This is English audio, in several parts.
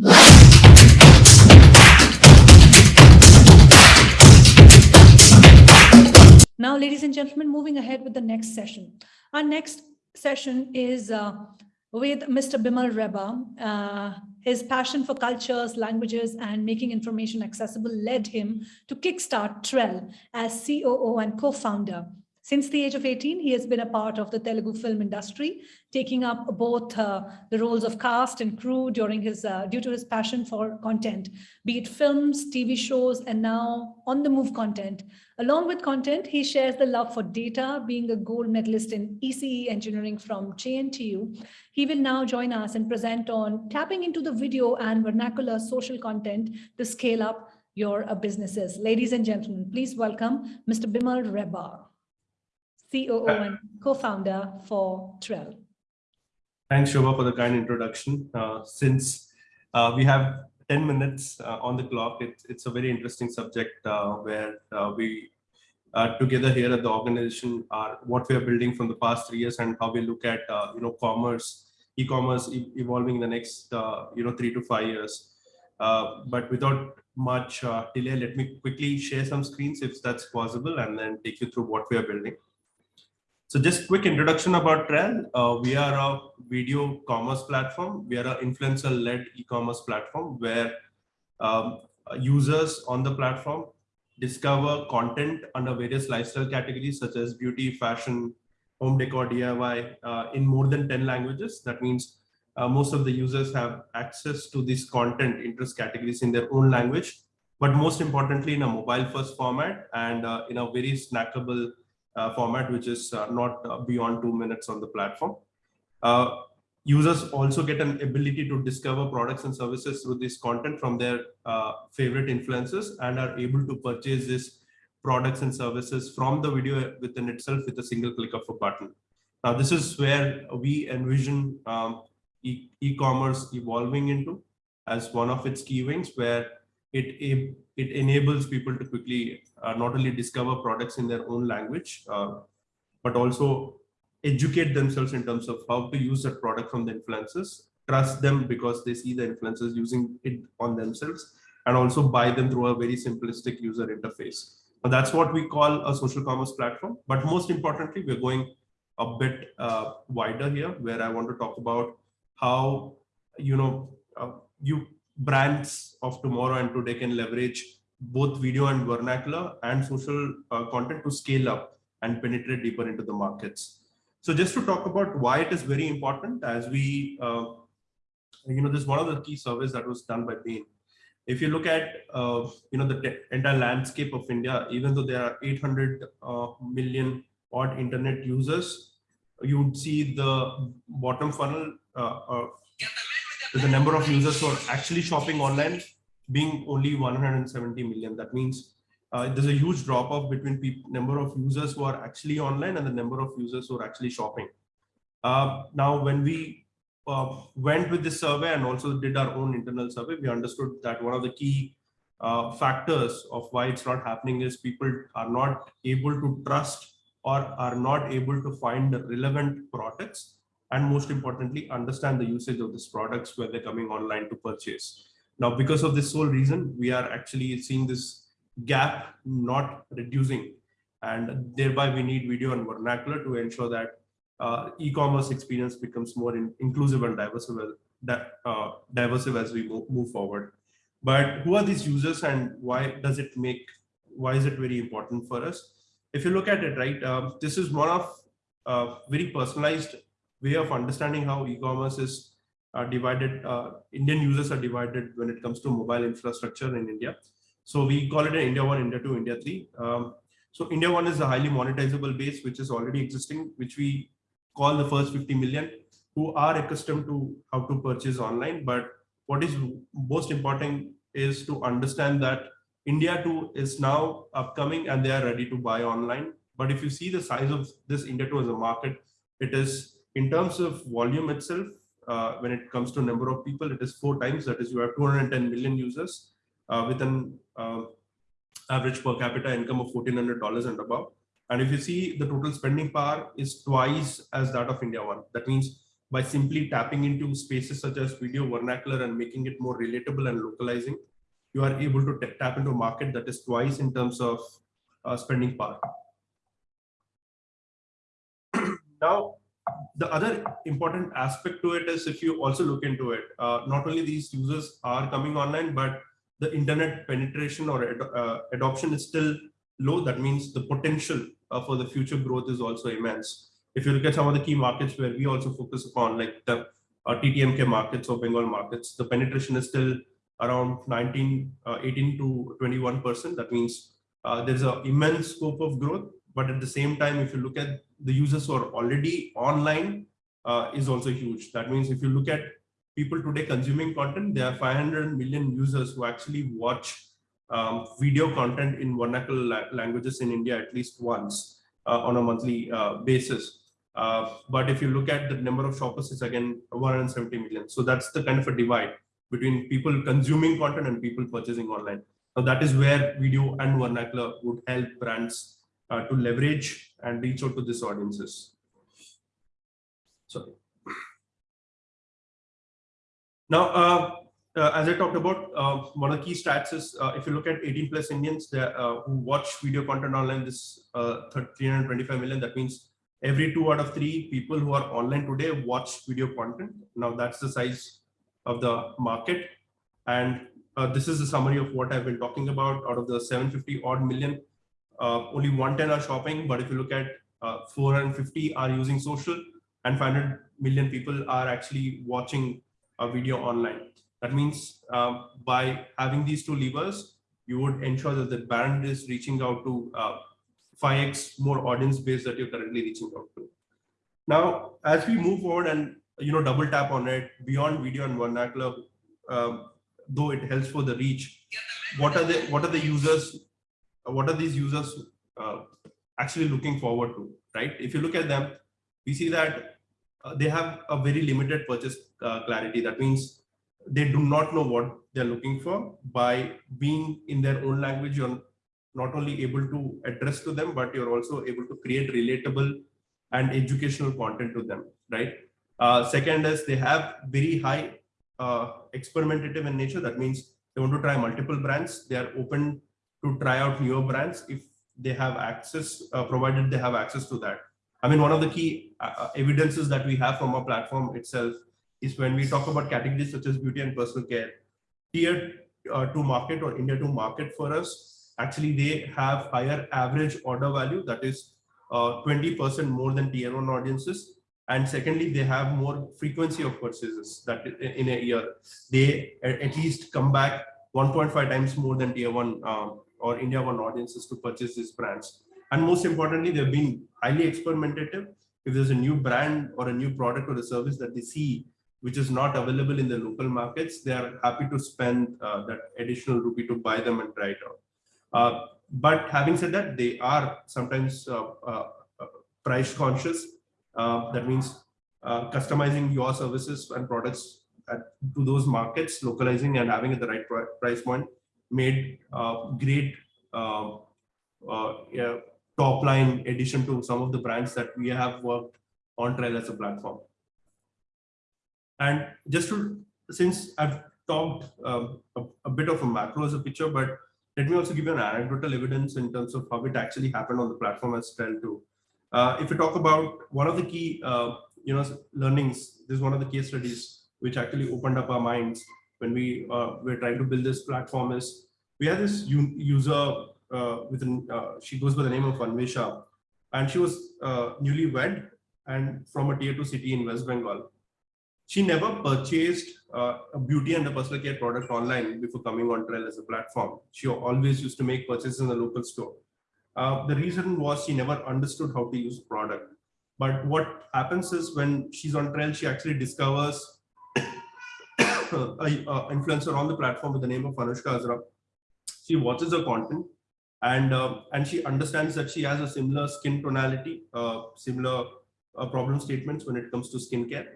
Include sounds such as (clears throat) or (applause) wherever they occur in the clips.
Now, ladies and gentlemen, moving ahead with the next session. Our next session is uh, with Mr. Bimal Rebba. Uh, his passion for cultures, languages, and making information accessible led him to kickstart Trell as COO and co-founder. Since the age of 18, he has been a part of the Telugu film industry, taking up both uh, the roles of cast and crew during his uh, due to his passion for content, be it films, TV shows, and now on-the-move content. Along with content, he shares the love for data, being a gold medalist in ECE engineering from JNTU. He will now join us and present on tapping into the video and vernacular social content to scale up your uh, businesses. Ladies and gentlemen, please welcome Mr. Bimal Rebba. COO and co-founder for Trell. Thanks, Shobha, for the kind introduction. Uh, since uh, we have 10 minutes uh, on the clock, it, it's a very interesting subject uh, where uh, we together here at the organization are what we are building from the past three years and how we look at uh, you know commerce, e-commerce e evolving in the next you know three to five years. but without much delay, let me quickly share some screens if that's possible and then take you through what we are building. So just quick introduction about Trell. Uh, we are a video commerce platform. We are an influencer-led e-commerce platform where um, users on the platform discover content under various lifestyle categories such as beauty, fashion, home decor, DIY uh, in more than 10 languages. That means uh, most of the users have access to this content interest categories in their own language, but most importantly in a mobile first format and uh, in a very snackable format, which is uh, not uh, beyond two minutes on the platform. users also get an ability to discover products and services through this content from their favorite influencers and are able to purchase this products and services from the video within itself with a single click of a button. Now, this is where we envision um, e-commerce e evolving into as one of its key wings, where it enables people to quickly uh, not only discover products in their own language, uh, but also educate themselves in terms of how to use that product from the influencers, trust them because they see the influencers using it on themselves, and also buy them through a very simplistic user interface. And that's what we call a social commerce platform. But most importantly, we're going a bit uh, wider here, where I want to talk about how you know uh, you brands of tomorrow and today can leverage both video and vernacular and social uh, content to scale up and penetrate deeper into the markets. So just to talk about why it is very important as we, uh, you know, this is one of the key surveys that was done by Bain. If you look at, uh, you know, the entire landscape of India, even though there are 800 uh, million odd internet users, you would see the bottom funnel the number of users who are actually shopping online being only 170 million. That means uh, there's a huge drop off between number of users who are actually online and the number of users who are actually shopping. Uh, now, when we uh, went with this survey and also did our own internal survey, we understood that one of the key uh, factors of why it's not happening is people are not able to trust or are not able to find relevant products and most importantly, understand the usage of these products where they're coming online to purchase. Now, because of this sole reason, we are actually seeing this gap not reducing and thereby we need video and vernacular to ensure that uh, e-commerce experience becomes more in, inclusive and diverse, uh, diverse as we move, forward. But who are these users and why does it make, why is it very important for us? If you look at it, right, um, this is one of uh, very personalized way of understanding how e-commerce is uh, divided, uh, Indian users are divided when it comes to mobile infrastructure in India. So we call it an India 1, India 2, India 3. Um, so India 1 is a highly monetizable base, which is already existing, which we call the first 50 million who are accustomed to how to purchase online. But what is most important is to understand that India 2 is now upcoming and they are ready to buy online. But if you see the size of this India 2 as a market, it is in terms of volume itself, uh, when it comes to number of people, it is four times. That is, you have 210 million users uh, with an uh, average per capita income of $1,400 and above. And if you see the total spending power is twice as that of India one. That means by simply tapping into spaces such as video vernacular and making it more relatable and localizing, you are able to tap into a market that is twice in terms of uh, spending power. (clears throat) now, the other important aspect to it is if you also look into it, uh, not only these users are coming online, but the internet penetration or ad- uh, adoption is still low. That means the potential uh, for the future growth is also immense. If you look at some of the key markets where we also focus upon, like the uh, TTMK markets or Bengal markets, the penetration is still around 19, uh, 18 to 21 percent. That means uh, there's an immense scope of growth. But at the same time, if you look at the users who are already online, uh, is also huge. That means if you look at people today consuming content, there are 500 million users who actually watch um, video content in vernacular la- languages in India at least once uh, on a monthly uh, basis. Uh, but if you look at the number of shoppers, it's again 170 million. So that's the kind of a divide between people consuming content and people purchasing online. Now that is where video and vernacular would help brands uh, to leverage and reach out to these audiences. Sorry. Now, uh, uh, as I talked about, uh, one of the key stats is uh, if you look at 18 plus Indians uh, who watch video content online, this uh, 325 million, that means every two out of three people who are online today watch video content. Now that's the size of the market. And this is a summary of what I've been talking about out of the 750 odd million, uh, only 110 are shopping. But if you look at uh, 450 are using social and 500 million people are actually watching a video online. That means um, by having these two levers, you would ensure that the brand is reaching out to uh, 5x more audience base that you're currently reaching out to. Now, as we move forward and you know double tap on it beyond video and vernacular, um, though it helps for the reach, what are the what are the users? What are these users uh, actually looking forward to? Right? If you look at them, we see that uh, they have a very limited purchase uh, clarity. That means they do not know what they're looking for. By being in their own language, you're not only able to address to them, but you're also able to create relatable and educational content to them, right? Uh, second is they have very high uh, experimentative in nature. That means they want to try multiple brands. They are open to try out newer brands if they have access, uh, provided they have access to that. I mean, one of the key uh, evidences that we have from our platform itself is when we talk about categories such as beauty and personal care, tier uh, two market or India two market for us, actually they have higher average order value that is 20% more than tier one audiences. And secondly, they have more frequency of purchases that in a year, they at least come back 1.5 times more than tier one um, or India one audiences to purchase these brands. And most importantly, they've been highly experimentative. If there's a new brand or a new product or a service that they see, which is not available in the local markets, they are happy to spend uh, that additional rupee to buy them and try it out. Uh, but having said that, they are sometimes uh, uh price conscious. Uh, that means uh, customizing your services and products at, to those markets, localizing and having at the right price point made great um, yeah, top line addition to some of the brands that we have worked on Trell as a platform. And just to, since I've talked um, a, a, bit of a macro as a picture, but let me also give you an anecdotal evidence in terms of how it actually happened on the platform as Trell too. Uh, if you talk about one of the key, uh, you know, learnings, this is one of the case studies which actually opened up our minds when we uh, were trying to build this platform is we had this user uh, with an, uh, she goes by the name of Anvesha, and she was uh, newly wed and from a tier two city in West Bengal. She never purchased uh, a beauty and a personal care product online before coming on Trell as a platform. She always used to make purchases in the local store. Uh, the reason was she never understood how to use a product. But what happens is when she's on Trell, she actually discovers influencer on the platform with the name of Anushka Azra. She watches her content and uh, and she understands that she has a similar skin tonality, uh, similar uh, problem statements when it comes to skincare,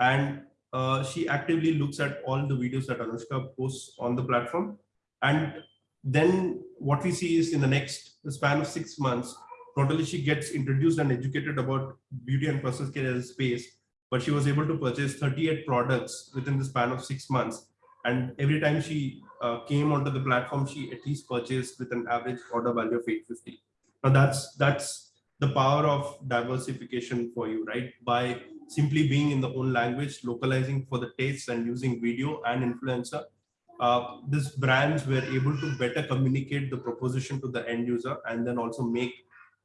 and uh, she actively looks at all the videos that Anushka posts on the platform, and then what we see is in the next span of six months, not only she gets introduced and educated about beauty and personal care as a space, but she was able to purchase 38 products within the span of six months. And every time she uh, came onto the platform, she at least purchased with an average order value of 850. Now that's that's the power of diversification for you, right? By simply being in the own language, localizing for the tastes and using video and influencer, uh, these brands were able to better communicate the proposition to the end user and then also make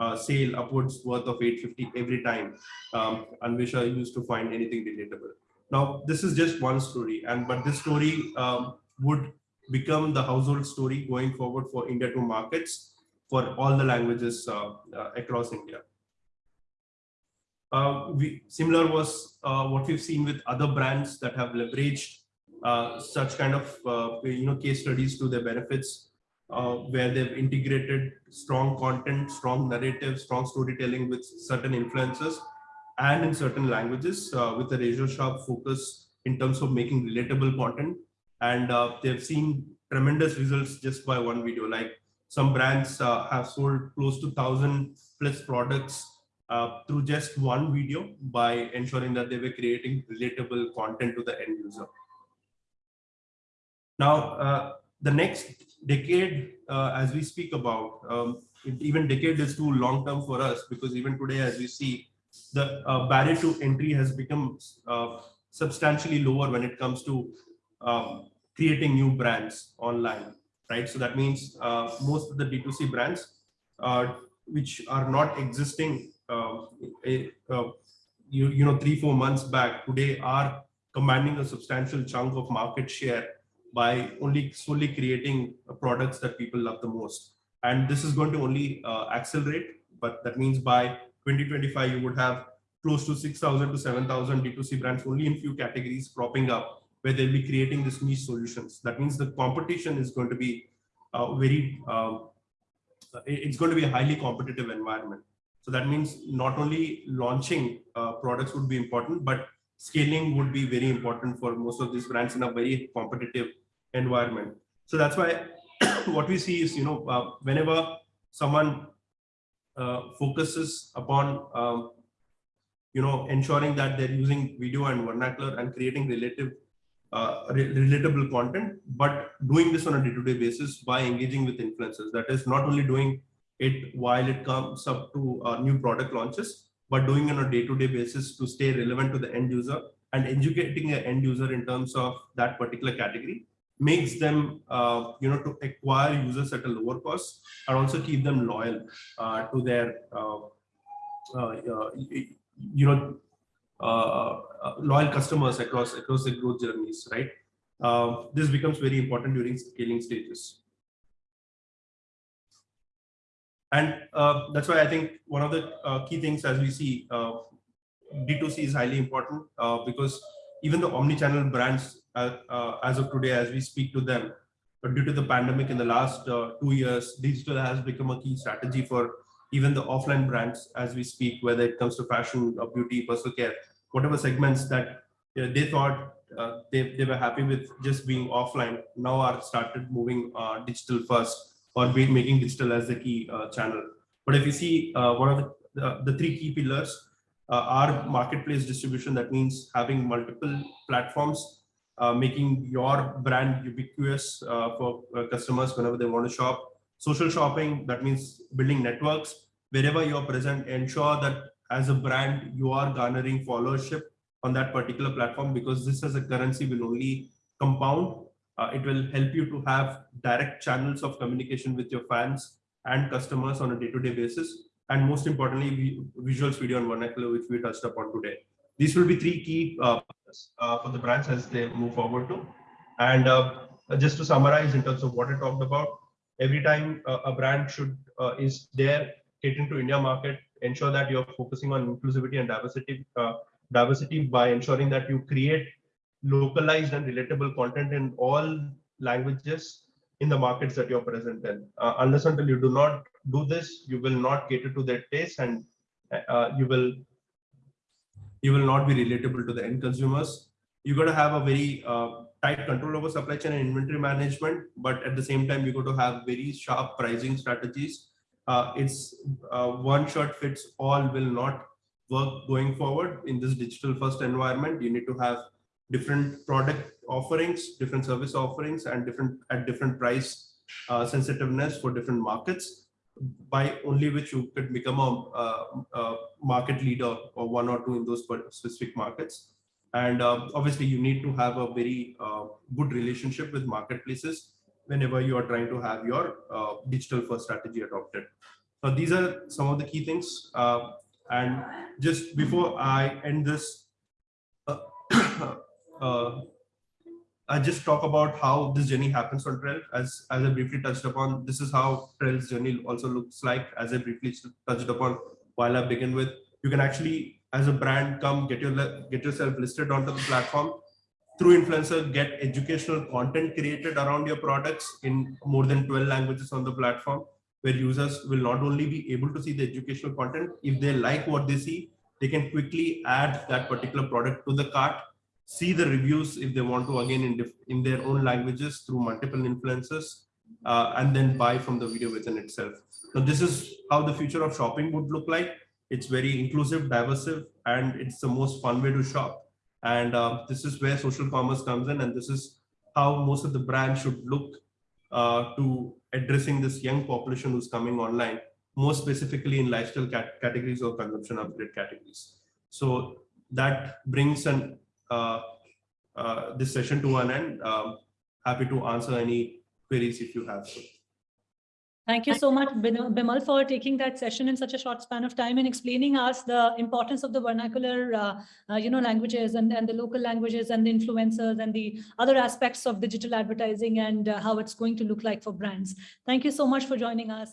uh, sale upwards worth of 850 every time um, Anvesha used to find anything relatable. Now, this is just one story, and but this story um, would become the household story going forward for India two markets for all the languages uh, uh, across India. Uh, we, similar was uh, what we've seen with other brands that have leveraged uh, such kind of you know case studies to their benefits, uh, where they've integrated strong content, strong narrative, strong storytelling with certain influences and in certain languages uh, with a razor sharp focus in terms of making relatable content. And uh, they've seen tremendous results just by one video. Like some brands uh, have sold close to thousand plus products uh, through just one video by ensuring that they were creating relatable content to the end user. Now, uh, the next decade, uh, as we speak about, um, even decade is too long term for us because even today, as we see, the uh, barrier to entry has become uh, substantially lower when it comes to um, creating new brands online, right? So that means uh, most of the D2C brands, uh, which are not existing, um, uh, you, you know, three, four months back, today are commanding a substantial chunk of market share by only solely creating uh, products that people love the most. And this is going to only uh, accelerate, but that means by 2025, you would have close to 6,000 to 7,000 D2C brands only in few categories propping up where they'll be creating this niche solutions. That means the competition is going to be uh, very, um, it's going to be a highly competitive environment. So that means not only launching uh, products would be important, but scaling would be very important for most of these brands in a very competitive environment. So that's why (coughs) what we see is, you know, uh, whenever someone uh, focuses upon, um, you know, ensuring that they're using video and vernacular and creating relative, uh, re relatable content, but doing this on a day-to-day -day basis by engaging with influencers. That is not only doing it while it comes up to uh, new product launches, but doing on a day-to-day -day basis to stay relevant to the end user and educating the end user in terms of that particular category makes them, uh, you know, to acquire users at a lower cost and also keep them loyal uh, to their, uh, uh, uh you know, uh, loyal customers across across the growth journeys, right? this becomes very important during scaling stages. And uh, that's why I think one of the uh, key things as we see uh, D2C is highly important uh, because even the omni-channel brands uh, uh, as of today, as we speak to them, but due to the pandemic in the last two years, digital has become a key strategy for even the offline brands as we speak, whether it comes to fashion, or beauty, personal care, whatever segments that they thought they, they were happy with just being offline now are started moving digital first or be making digital as the key uh, channel. But if you see uh, one of the, the three key pillars uh, are marketplace distribution, that means having multiple platforms, making your brand ubiquitous for customers whenever they want to shop. Social shopping, that means building networks. Wherever you're present, ensure that as a brand, you are garnering followership on that particular platform because this as a currency will only compound uh, it will help you to have direct channels of communication with your fans and customers on a day-to-day -day basis. And most importantly, visuals, video, and vernacular, which we touched upon today. These will be three key uh, uh, for the brands as they move forward to. And uh, just to summarize in terms of what I talked about, every time uh, a brand should uh, is there catering to India market, ensure that you're focusing on inclusivity and diversity, diversity by ensuring that you create localized and relatable content in all languages in the markets that you're present in. Uh, unless until you do not do this, you will not cater to their taste and uh, you will you will not be relatable to the end consumers. You got to have a very uh, tight control over supply chain and inventory management, but at the same time, you got to have very sharp pricing strategies. Uh, it's uh, one shot fits all will not work going forward in this digital first environment. You need to have different product offerings, different service offerings, and different at different price uh, sensitiveness for different markets by only which you could become a, a, a market leader or one or two in those specific markets. And uh, obviously, you need to have a very uh, good relationship with marketplaces whenever you are trying to have your uh, digital first strategy adopted. So these are some of the key things. Uh, and just before I end this, uh, I just talk about how this journey happens on Trell. As, as I briefly touched upon, this is how Trell's journey also looks like. As I briefly touched upon while I begin with, you can actually, as a brand, come get your get yourself listed onto the platform through influencer, get educational content created around your products in more than 12 languages on the platform, where users will not only be able to see the educational content, if they like what they see, they can quickly add that particular product to the cart see the reviews if they want to again in, in their own languages through multiple influencers uh, and then buy from the video within itself. So this is how the future of shopping would look like. It's very inclusive, diversive, and it's the most fun way to shop. And uh, this is where social commerce comes in. And this is how most of the brands should look uh, to addressing this young population who's coming online, more specifically in lifestyle cat categories or consumption upgrade categories. So that brings an this session to an end. Um, happy to answer any queries if you have. Thank you so much, Bimal, for taking that session in such a short span of time and explaining us the importance of the vernacular, uh, uh, you know, languages and, and the local languages and the influencers and the other aspects of digital advertising and uh, how it's going to look like for brands. Thank you so much for joining us.